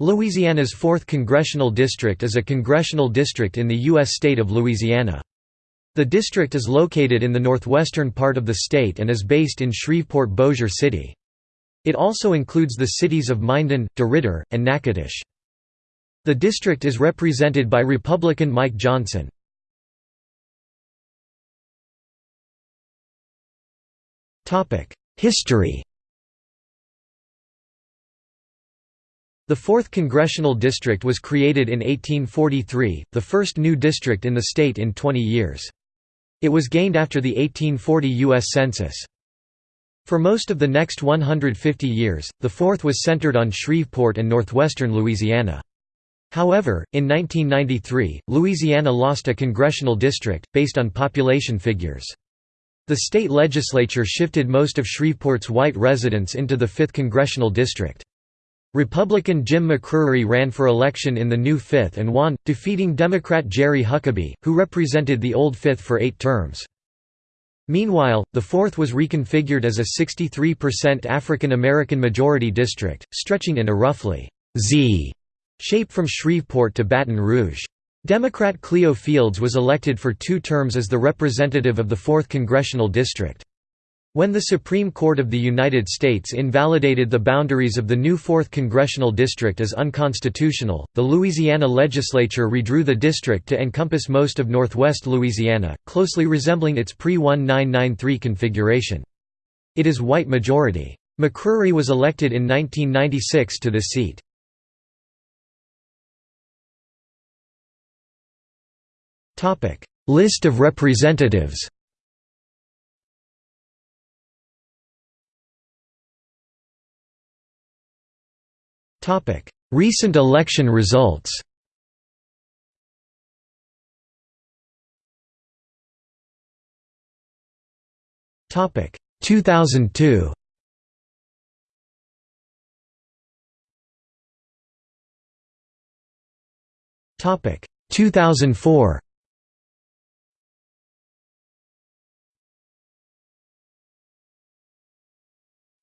Louisiana's 4th Congressional District is a congressional district in the U.S. state of Louisiana. The district is located in the northwestern part of the state and is based in Shreveport-Bossier City. It also includes the cities of Minden, DeRidder, and Natchitoches. The district is represented by Republican Mike Johnson. History The 4th Congressional District was created in 1843, the first new district in the state in 20 years. It was gained after the 1840 U.S. Census. For most of the next 150 years, the 4th was centered on Shreveport and northwestern Louisiana. However, in 1993, Louisiana lost a congressional district, based on population figures. The state legislature shifted most of Shreveport's white residents into the 5th congressional district. Republican Jim McCrery ran for election in the new 5th and won, defeating Democrat Jerry Huckaby, who represented the old 5th for eight terms. Meanwhile, the 4th was reconfigured as a 63% African American majority district, stretching in a roughly Z shape from Shreveport to Baton Rouge. Democrat Cleo Fields was elected for two terms as the representative of the 4th Congressional District. When the Supreme Court of the United States invalidated the boundaries of the new 4th Congressional District as unconstitutional, the Louisiana legislature redrew the district to encompass most of northwest Louisiana, closely resembling its pre-1993 configuration. It is white majority. McCrery was elected in 1996 to the seat. List of representatives Recent election results. Topic. 2002 Topic. 2004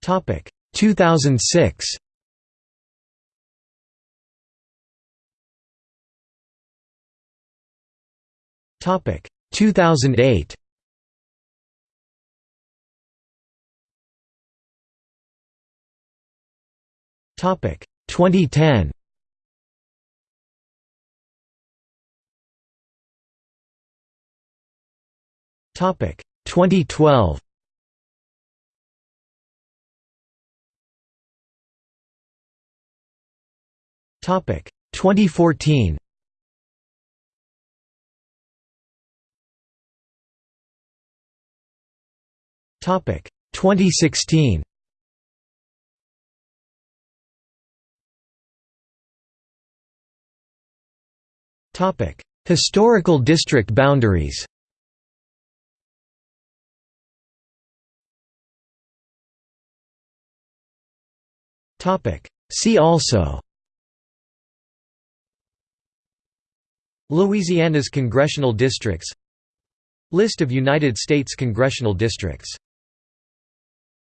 Topic. 2006 Topic. 2008 Topic. 2010 Topic. 2012 Topic. 2014 Topic. 2016 Topic. Historical district boundaries. Topic. See also. Louisiana's congressional districts. List of United States congressional districts